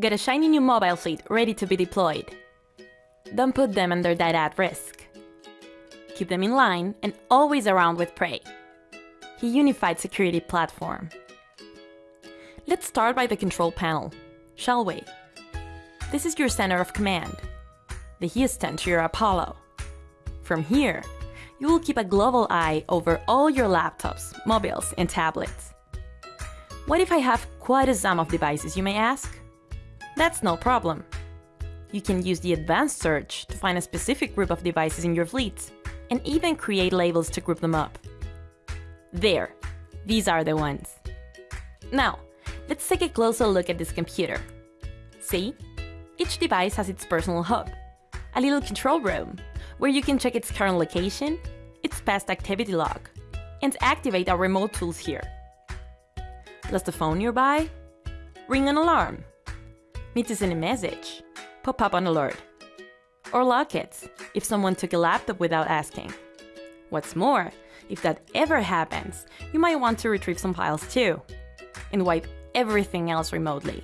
Get a shiny new mobile fleet ready to be deployed. Don't put them under data at risk. Keep them in line and always around with Prey, a unified security platform. Let's start by the control panel, shall we? This is your center of command, the Houston to your Apollo. From here, you will keep a global eye over all your laptops, mobiles, and tablets. What if I have quite a sum of devices, you may ask? That's no problem. You can use the advanced search to find a specific group of devices in your fleet, and even create labels to group them up. There, these are the ones. Now, let's take a closer look at this computer. See? Each device has its personal hub, a little control room, where you can check its current location, its past activity log, and activate our remote tools here. Lost the phone nearby? Ring an alarm. Need to send a message? Pop up an alert. Or lock it, if someone took a laptop without asking. What's more, if that ever happens, you might want to retrieve some files too, and wipe everything else remotely.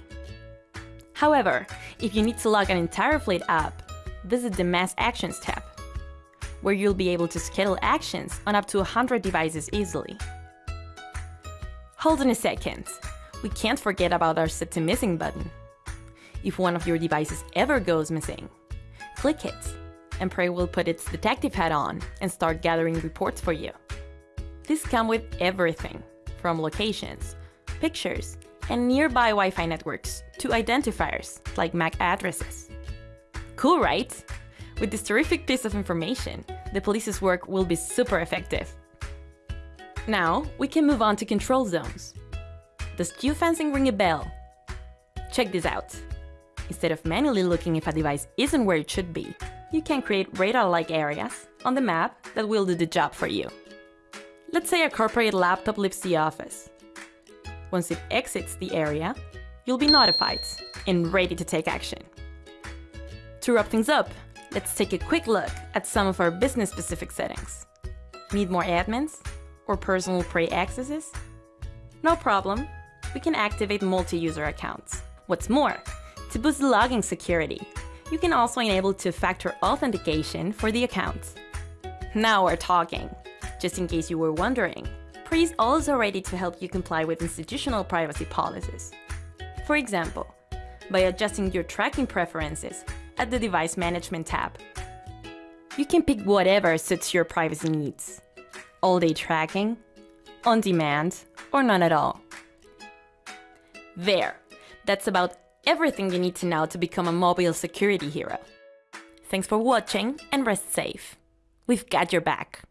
However, if you need to log an entire fleet up, visit the Mass Actions tab, where you'll be able to schedule actions on up to 100 devices easily. Hold on a second, we can't forget about our Set to Missing button. If one of your devices ever goes missing, click it, and Prey will put its detective hat on and start gathering reports for you. These come with everything, from locations, pictures, and nearby Wi-Fi networks to identifiers like MAC addresses. Cool, right? With this terrific piece of information, the police's work will be super effective. Now, we can move on to control zones. Does geofencing ring a bell? Check this out. Instead of manually looking if a device isn't where it should be, you can create radar-like areas on the map that will do the job for you. Let's say a corporate laptop leaves the office. Once it exits the area, you'll be notified and ready to take action. To wrap things up, let's take a quick look at some of our business-specific settings. Need more admins? Or personal Prey accesses? No problem, we can activate multi-user accounts. What's more, to boost the logging security, you can also enable two-factor authentication for the account. Now we're talking! Just in case you were wondering, Prey is also ready to help you comply with institutional privacy policies. For example, by adjusting your tracking preferences at the Device Management tab. You can pick whatever suits your privacy needs. All-day tracking, on-demand, or none at all. There! That's about everything you need to know to become a mobile security hero. Thanks for watching and rest safe. We've got your back.